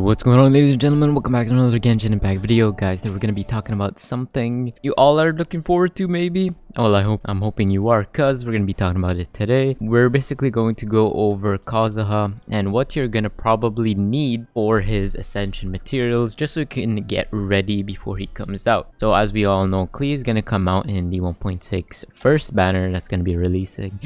what's going on ladies and gentlemen? Welcome back to another Genshin Impact video guys. Today we're to be talking about something you all are looking forward to maybe? Well, I hope I'm hoping you are cuz we're to be talking about it today. We're basically going to go over Kazuha and what you're to probably need for his ascension materials just so you can get ready before he comes out. So as we all know, Klee is to come out in the 1.6 first banner that's to be releasing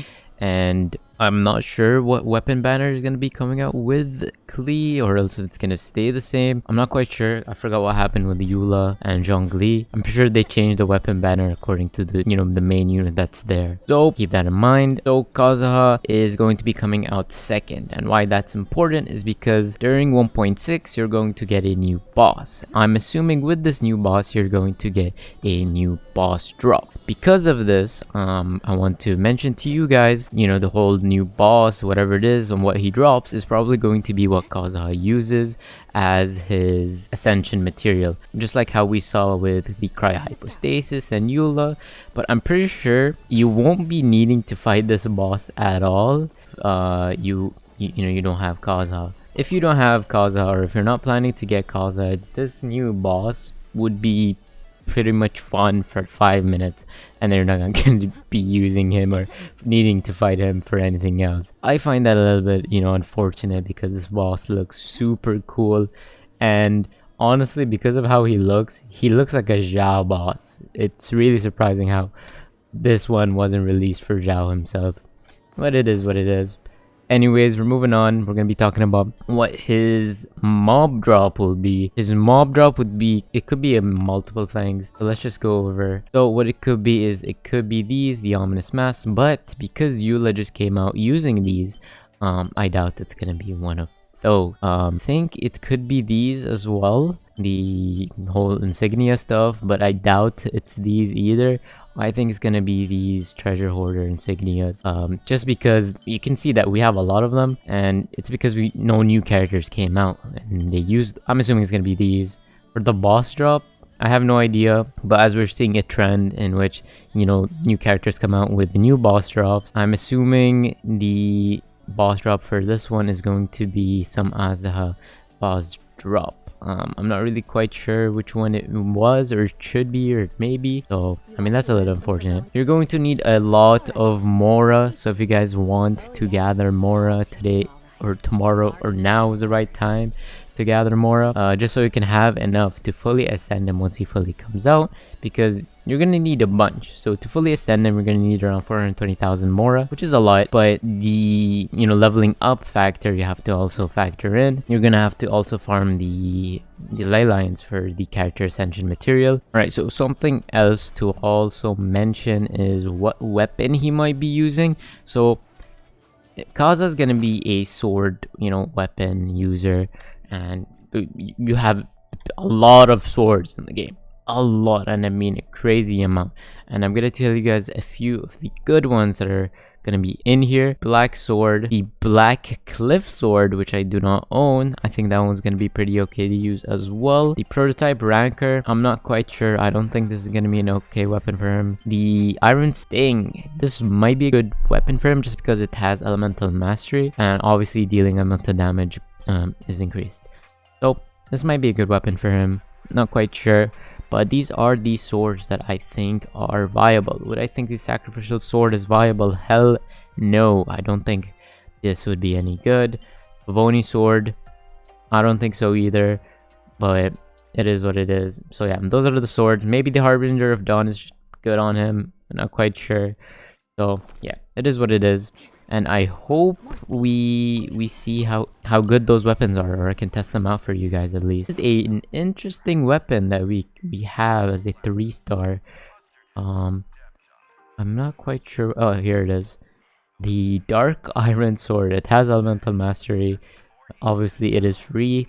and I'm not sure what weapon banner is going to be coming out with Klee or else if it's going to stay the same. I'm not quite sure. I forgot what happened with Eula and Zhongli. I'm sure they changed the weapon banner according to the, you know, the main unit that's there. So keep that in mind. So Kazuha is going to be coming out second and why that's important is because during 1.6 you're going to get a new boss. I'm assuming with this new boss you're going to get a new boss drop. Because of this, um, I want to mention to you guys, you know, the whole new boss, whatever it is, and what he drops is probably going to be what Kazuha uses as his ascension material. Just like how we saw with the Cryohypostasis and Eula. But I'm pretty sure you won't be needing to fight this boss at all. Uh, you, you, you know, you don't have Kazuha. If you don't have Kazuha or if you're not planning to get Kazuha, this new boss would be pretty much fun for five minutes and they're not going to be using him or needing to fight him for anything else. I find that a little bit, you know, unfortunate because this boss looks super cool and honestly because of how he looks, he looks like a Xiao boss. It's really surprising how this one wasn't released for Xiao himself. But it is what it is anyways we're moving on. We're gonna be talking about what his mob drop will be. His mob drop would be it could be a multiple things so let's just go over. So what it could be is it could be these the ominous mask but because Eula just came out using these um i doubt it's gonna be one of those. Um I think it could be these as well the whole insignia stuff but i doubt it's these either I think it's gonna be these treasure hoarder insignias um, just because you can see that we have a lot of them and it's because we no new characters came out and they used I'm assuming it's gonna be these. For the boss drop I have no idea but as we're seeing a trend in which you know new characters come out with new boss drops I'm assuming the boss drop for this one is going to be some Azteka drop um, I'm not really quite sure which one it was or should be or it may be. So, I mean, that's a little unfortunate. You're going to need a lot of Mora. So if you guys want to gather Mora today or tomorrow or now is the right time to gather Mora uh, just so you can have enough to fully ascend him once he fully comes out because you're gonna need a bunch. So to fully ascend them you're gonna need around 420,000 Mora which is a lot but the you know leveling up factor you have to also factor in. You're gonna have to also farm the the ley lines for the character ascension material. All right so something else to also mention is what weapon he might be using. So Kaza is gonna be a sword you know weapon user and you have a lot of swords in the game. A lot and i mean a crazy amount. And i'm gonna tell you guys a few of the good ones that are gonna be in here black sword the black cliff sword which i do not own i think that one's gonna be pretty okay to use as well the prototype rancour i'm not quite sure i don't think this is gonna be an okay weapon for him the iron sting this might be a good weapon for him just because it has elemental mastery and obviously dealing elemental damage um, is increased. So this might be a good weapon for him. Not quite sure. But these are the swords that I think are viable. Would I think the sacrificial sword is viable? Hell no. I don't think this would be any good. Favoni sword. I don't think so either. But it is what it is. So yeah, those are the swords. Maybe the Harbinger of Dawn is good on him. I'm not quite sure. So yeah, it is what it is and I hope we we see how how good those weapons are or I can test them out for you guys at least. This is a, an interesting weapon that we we have as a three star. Um, I'm not quite sure. Oh, here it is. The Dark Iron Sword. It has Elemental Mastery. Obviously, it is free,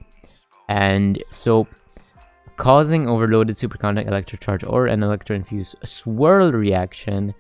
and so causing overloaded superconduct electrocharge or an electro-infused swirl reaction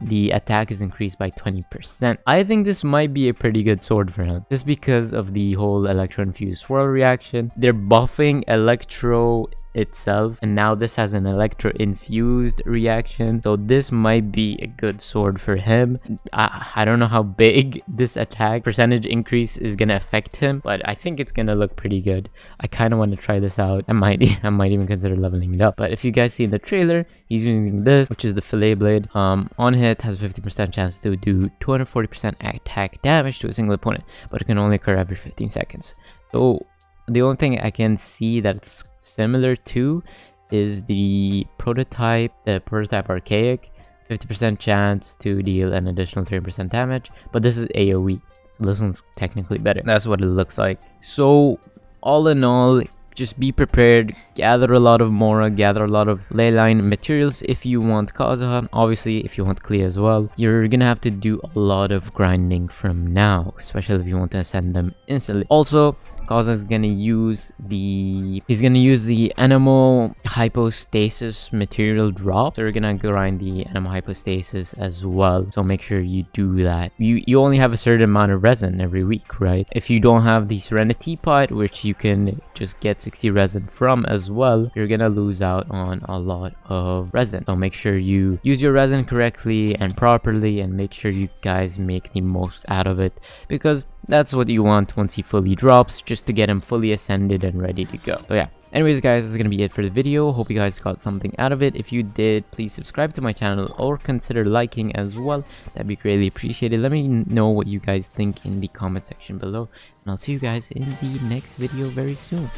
the attack is increased by 20%. I think this might be a pretty good sword for him, just because of the whole Electro Infused Swirl reaction. They're buffing Electro itself. And now this has an electro infused reaction. So this might be a good sword for him. I, I don't know how big this attack percentage increase is gonna affect him but I think it's gonna look pretty good. I kind of want to try this out. I might I might even consider leveling it up. But if you guys see in the trailer he's using this which is the fillet blade. Um on hit has 50% chance to do 240% attack damage to a single opponent but it can only occur every 15 seconds. So the only thing I can see that's similar to is the prototype, the prototype archaic, 50% chance to deal an additional 3% damage, but this is AoE, so this one's technically better. That's what it looks like. So all in all, just be prepared, gather a lot of Mora, gather a lot of leyline materials if you want Kazuha. Obviously, if you want Klee as well, you're gonna have to do a lot of grinding from now, especially if you want to ascend them instantly. Also, Kaza is gonna use the he's gonna use the Anemo Hypostasis material drop. So we're gonna grind the Anemo Hypostasis as well. So make sure you do that. You you only have a certain amount of resin every week, right? If you don't have the Serenitea Pot, which you can just get 60 resin from as well, you're gonna lose out on a lot of resin. So make sure you use your resin correctly and properly and make sure you guys make the most out of it because that's what you want once he fully drops, just to get him fully ascended and ready to go. So yeah, anyways guys, that's gonna be it for the video. Hope you guys got something out of it. If you did, please subscribe to my channel or consider liking as well. That'd be greatly appreciated. Let me know what you guys think in the comment section below. And I'll see you guys in the next video very soon.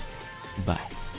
Bye.